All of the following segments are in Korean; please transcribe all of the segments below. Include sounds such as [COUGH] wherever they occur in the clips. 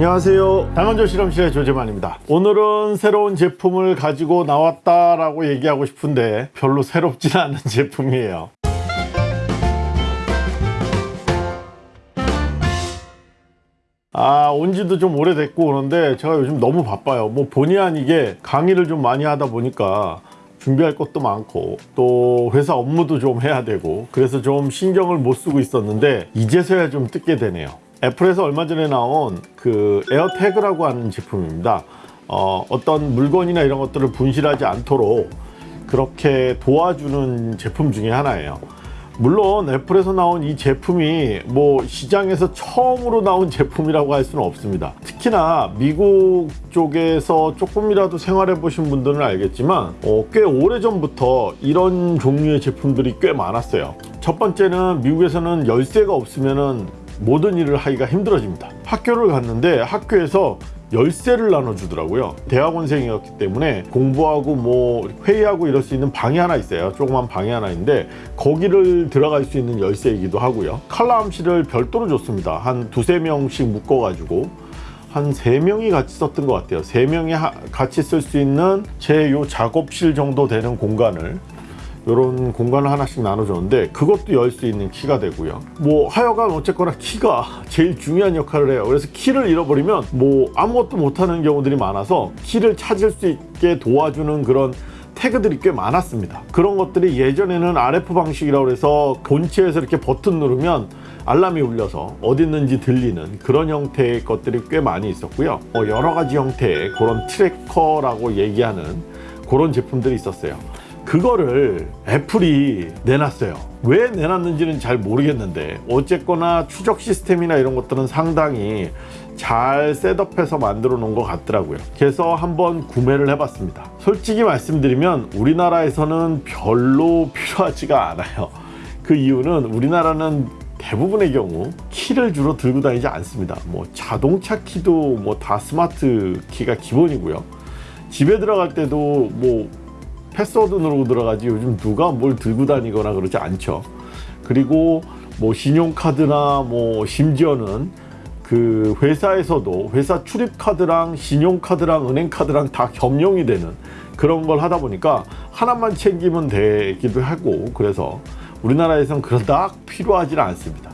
안녕하세요 당원조 실험실의 조재만입니다 오늘은 새로운 제품을 가지고 나왔다라고 얘기하고 싶은데 별로 새롭지는 않은 [LAUGHS] 제품이에요 아, 온 지도 좀 오래됐고 그런데 제가 요즘 너무 바빠요. 뭐 본의 아니게 강의를 좀 많이 하다 보니까 준비할 것도 많고 또 회사 업무도 좀 해야 되고 그래서 좀 신경을 못 쓰고 있었는데 이제서야 좀 뜯게 되네요. 애플에서 얼마 전에 나온 그 에어태그라고 하는 제품입니다. 어, 어떤 물건이나 이런 것들을 분실하지 않도록 그렇게 도와주는 제품 중에 하나예요. 물론 애플에서 나온 이 제품이 뭐 시장에서 처음으로 나온 제품이라고 할 수는 없습니다 특히나 미국 쪽에서 조금이라도 생활해 보신 분들은 알겠지만 어, 꽤 오래전부터 이런 종류의 제품들이 꽤 많았어요 첫 번째는 미국에서는 열쇠가 없으면 모든 일을 하기가 힘들어집니다. 학교를 갔는데 학교에서 열쇠를 나눠주더라고요. 대학원생이었기 때문에 공부하고 뭐 회의하고 이럴 수 있는 방이 하나 있어요. 조그만 방이 하나 있는데 거기를 들어갈 수 있는 열쇠이기도 하고요. 칼라 암시를 별도로 줬습니다. 한 두세 명씩 묶어 가지고 한 세명이 같이 썼던 것 같아요. 세명이 같이 쓸 수 있는 제 요 작업실 정도 되는 공간을 이런 공간을 하나씩 나눠줬는데 그것도 열 수 있는 키가 되고요. 뭐 하여간 어쨌거나 키가 제일 중요한 역할을 해요. 그래서 키를 잃어버리면 뭐 아무것도 못하는 경우들이 많아서 키를 찾을 수 있게 도와주는 그런 태그들이 꽤 많았습니다. 그런 것들이 예전에는 RF 방식이라고 해서 본체에서 이렇게 버튼 누르면 알람이 울려서 어디 있는지 들리는 그런 형태의 것들이 꽤 많이 있었고요. 어, 여러 가지 형태의 그런 tracker라고 얘기하는 그런 제품들이 있었어요 그거를 애플이 내놨어요. 왜 내놨는지는 잘 모르겠는데 어쨌거나 추적 시스템이나 이런 것들은 상당히 잘 setup해서 만들어 놓은 것 같더라고요. 그래서 한번 구매를 해봤습니다. 솔직히 말씀드리면 우리나라에서는 별로 필요하지가 않아요. 그 이유는 우리나라는 대부분의 경우 키를 주로 들고 다니지 않습니다. 뭐 자동차 키도 뭐 다 스마트 키가 기본이고요. 집에 들어갈 때도 뭐 패스워드 누르고 들어가지 요즘 누가 뭘 들고 다니거나 그러지 않죠. 그리고 뭐 신용카드나 뭐 심지어는 그 회사에서도 회사 출입카드랑 신용카드랑 은행카드랑 다 겸용이 되는 그런 걸 하다 보니까 하나만 챙기면 되기도 하고 그래서 우리나라에선 그닥 필요하지는 않습니다.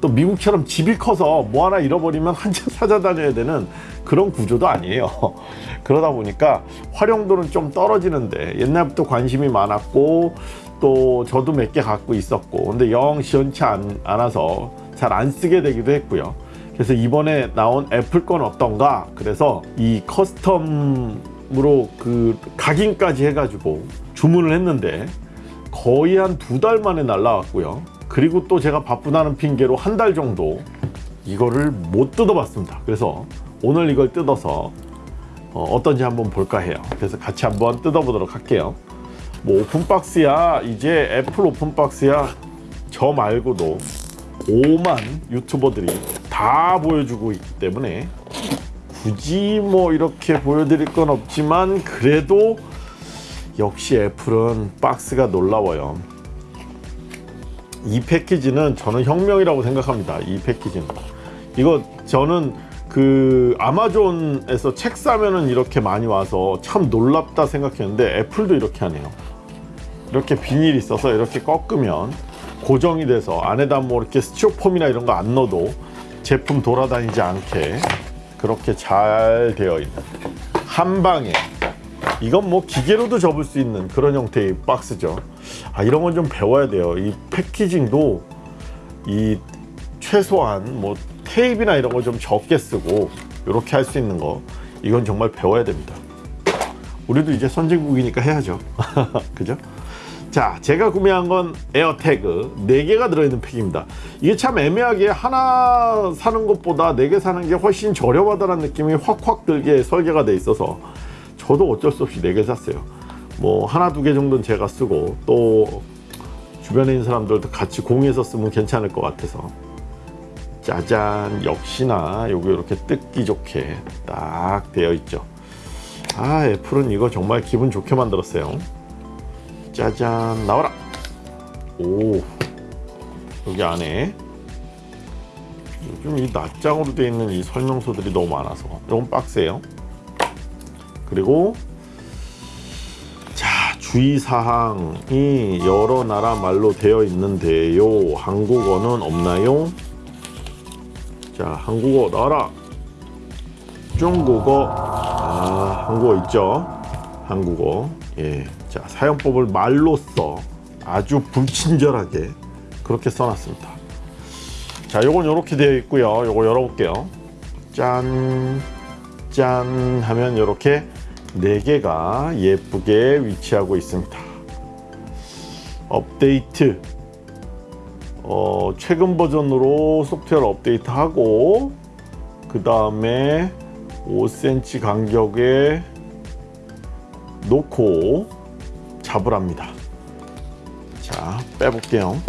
또 미국처럼 집이 커서 뭐 하나 잃어버리면 한참 찾아다녀야 되는 그런 구조도 아니에요. [LAUGHS] 그러다 보니까 활용도는 좀 떨어지는데 옛날부터 관심이 많았고 또 저도 몇 개 갖고 있었고 근데 영 시원치 않, 않아서 잘 안 쓰게 되기도 했고요. 그래서 이번에 나온 애플 건 어떤가? 그래서 이 custom으로 그 각인까지 해가지고 주문을 했는데 거의 한 두 달 만에 날라왔고요. 그리고 또 제가 바쁘다는 핑계로 한 달 정도 이거를 못 뜯어봤습니다. 그래서 오늘 이걸 뜯어서 어, 떤지 한번 볼까 해요. 그래서 같이 한번 뜯어보도록 할게요. 뭐 오픈박스야 이제 애플 오픈박스야 저 말고도 5만 유튜버들이 다 보여주고 있기 때문에 굳이 뭐 이렇게 보여드릴 건 없지만 그래도 역시 애플은 박스가 놀라워요. 이 패키지는 저는 혁명이라고 생각합니다. 이 패키지는. 이거 저는 그 아마존에서 책 사면은 이렇게 많이 와서 참 놀랍다 생각했는데 애플도 이렇게 하네요. 이렇게 비닐이 있어서 이렇게 꺾으면 고정이 돼서 안에다 뭐 이렇게 스티로폼이나 이런 거 안 넣어도 제품 돌아다니지 않게 그렇게 잘 되어 있는 한 방에. 이건 뭐 기계로도 접을 수 있는 그런 형태의 박스죠. 아 이런 건 좀 배워야 돼요. 이 packaging도 이 최소한 뭐 테이프나 이런 거 좀 적게 쓰고 이렇게 할 수 있는 거 이건 정말 배워야 됩니다. 우리도 이제 선진국이니까 해야죠. [LAUGHS] 그죠? 자 제가 구매한 건 에어태그. 4개가 들어있는 팩입니다. 이게 참 애매하게 하나 사는 것보다 4개 사는 게 훨씬 저렴하다는 느낌이 확확 들게 설계가 돼 있어서 저도 어쩔 수 없이 4개 샀어요. 뭐 하나 두 개 정도는 제가 쓰고 또 주변에 있는 사람들도 같이 공유해서 쓰면 괜찮을 것 같아서 짜잔 역시나 요거 이렇게 뜯기 좋게 딱 되어 있죠 아 애플은 이거 정말 기분 좋게 만들었어요 짜잔 나와라 오 여기 안에 요즘 이 낱장으로 되어 있는 이 설명서들이 너무 많아서 이건 박스예요. 그리고 자 주의사항이 여러 나라 말로 되어 있는데요. 한국어는 없나요? 자 한국어 나와라. 중국어 아 한국어 있죠. 한국어 예. 자 사용법을 말로써 아주 불친절하게 그렇게 써놨습니다. 자, 요건 요렇게 되어 있고요. 요거 열어볼게요. 짠, 짠 하면 요렇게 네 개가 예쁘게 위치하고 있습니다. 업데이트. 어, 최근 버전으로 소프트웨어 업데이트하고 그 다음에 5cm 간격에 놓고 잡으랍니다. 자, 빼볼게요.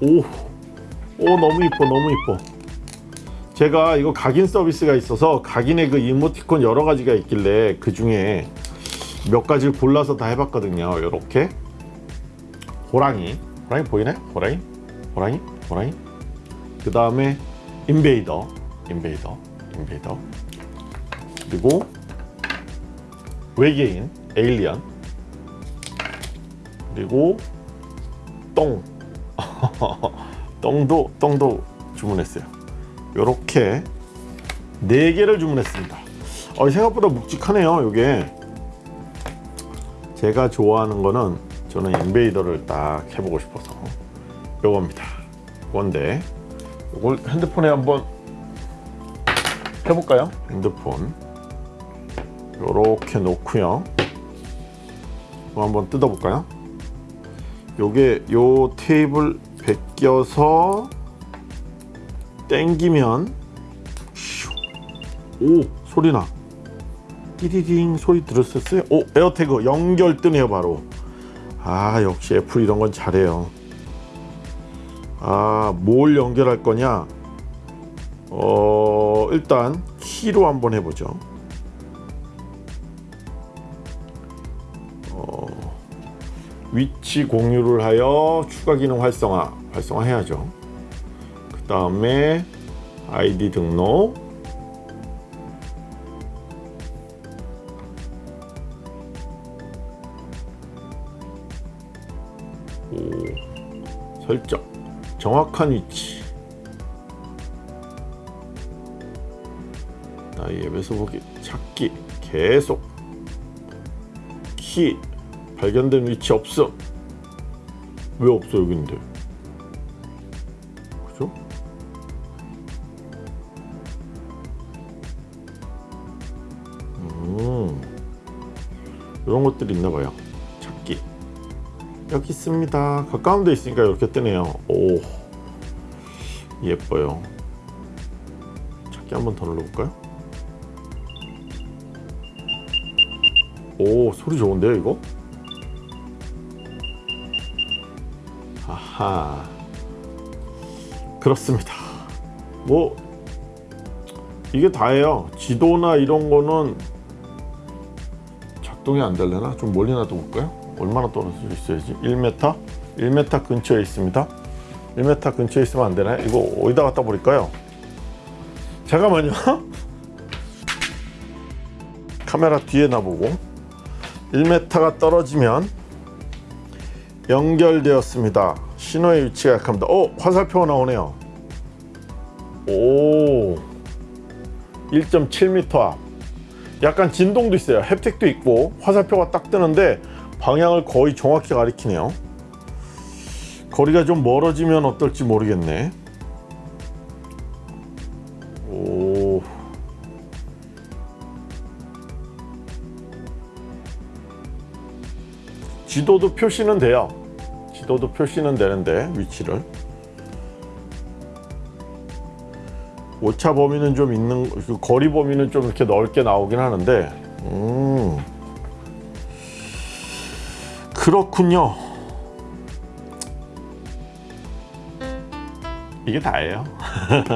오, 오 너무 이뻐 너무 이뻐. 제가 이거 각인 서비스가 있어서 각인의 그 이모티콘 여러 가지가 있길래 그 중에 몇 가지를 골라서 다 해봤거든요. 이렇게. 호랑이. 호랑이 보이네? 호랑이 호랑이? 호랑이? 그 다음에 인베이더. 인베이더. 인베이더. 그리고 외계인 에일리언. 그리고 똥. [LAUGHS] 똥도 똥도 주문했어요. 요렇게 네 개를 주문했습니다. 어, 생각보다 묵직하네요. 요게. 제가 좋아하는 거는 저는 인베이더를 딱 해보고 싶어서 요겁니다. 건데 요걸 핸드폰에 한번 해볼까요? 핸드폰 요렇게 놓고요. 한번 뜯어볼까요? 요게 요 테이프를 벗겨서 땡기면 슈. 오 소리나 띠리링 소리 들었었어요? 오 에어태그 연결 뜨네요 바로 아 역시 애플 이런 건 잘해요 아 뭘 연결할 거냐? 어 일단 키로 한번 해보죠. 어, 위치 공유를 하여 추가 기능 활성화 활성화 해야죠. 그 다음에 아이디 등록. 오, 설정 정확한 위치. 나의 앱에서 보기 찾기 계속. 키 발견된 위치 없음 왜 없어 여기인데? 그죠? 음. 이런 것들이 있나 봐요. 찾기 여기 있습니다. 가까운 데 있으니까 이렇게 뜨네요. 오 예뻐요. 찾기 한번 더 눌러볼까요? 오 소리 좋은데요 이거? 아하. 그렇습니다. 뭐 이게 다예요. 지도나 이런 거는 작동이 안 될려나? 좀 멀리 놔둬볼까요 얼마나 떨어져 있어야지 1m 1m 근처에 있습니다 1m 근처에 있으면 안 되나요 이거 어디다 갖다 버릴까요 잠깐만요 [LAUGHS] 카메라 뒤에 놔보고 1m가 떨어지면 연결되었습니다. 신호의 위치가 약합니다. 오 화살표가 나오네요. 오 1.7m 앞. 약간 진동도 있어요. 햅틱도 있고 화살표가 딱 뜨는데 방향을 거의 정확히 가리키네요. 거리가 좀 멀어지면 어떨지 모르겠네. 오. 지도도 표시는 돼요. 지도도 표시는 되는데 위치를 오차 범위는 좀 있는 그 거리 범위는 좀 이렇게 넓게 나오긴 하는데 음 그렇군요. 이게 다예요.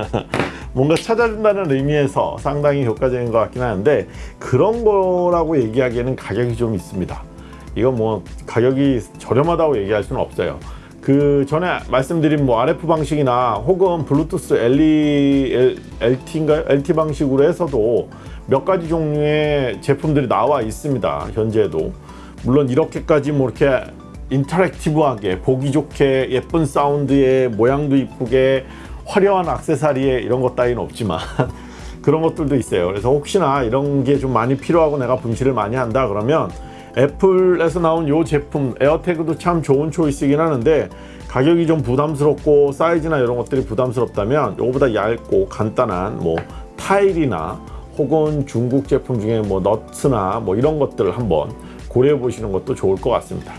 [LAUGHS] 뭔가 찾아준다는 의미에서 상당히 효과적인 것 같긴 하는데 그런 거라고 얘기하기에는 가격이 좀 있습니다. 이건 뭐 가격이 저렴하다고 얘기할 수는 없어요. 그 전에 말씀드린 뭐 RF 방식이나 혹은 블루투스 LE, LT인가요? LT 방식으로 해서도 몇 가지 종류의 제품들이 나와 있습니다. 현재도 물론 이렇게까지 뭐 이렇게 인터랙티브하게 보기 좋게 예쁜 사운드에 모양도 이쁘게 화려한 액세서리에 이런 것 따위는 없지만 [LAUGHS] 그런 것들도 있어요. 그래서 혹시나 이런 게 좀 많이 필요하고 내가 분실을 많이 한다 그러면 애플에서 나온 요 제품 에어태그도 참 좋은 초이스이긴 하는데 가격이 좀 부담스럽고 사이즈나 이런 것들이 부담스럽다면 요거보다 얇고 간단한 뭐 타일이나 혹은 중국 제품 중에 뭐 너츠나 뭐 이런 것들을 한번 고려해 보시는 것도 좋을 것 같습니다.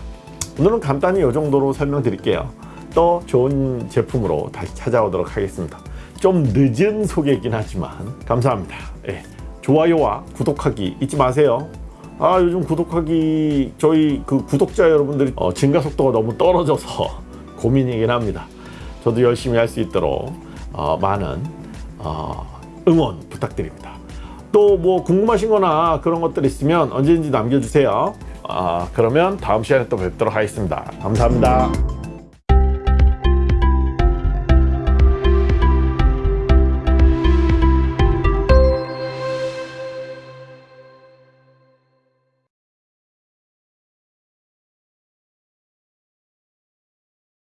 오늘은 간단히 이 정도로 설명드릴게요. 또 좋은 제품으로 다시 찾아오도록 하겠습니다. 좀 늦은 소개이긴 하지만 감사합니다. 예, 좋아요와 구독하기 잊지 마세요. 아 요즘 구독하기 저희 그 구독자 여러분들이 어, 증가 속도가 너무 떨어져서 [LAUGHS] 고민이긴 합니다. 저도 열심히 할 수 있도록 어, 많은 어, 응원 부탁드립니다. 또 뭐 궁금하신 거나 그런 것들 있으면 언제든지 남겨주세요. 아, 그러면 다음 시간에 또 뵙도록 하겠습니다. 감사합니다.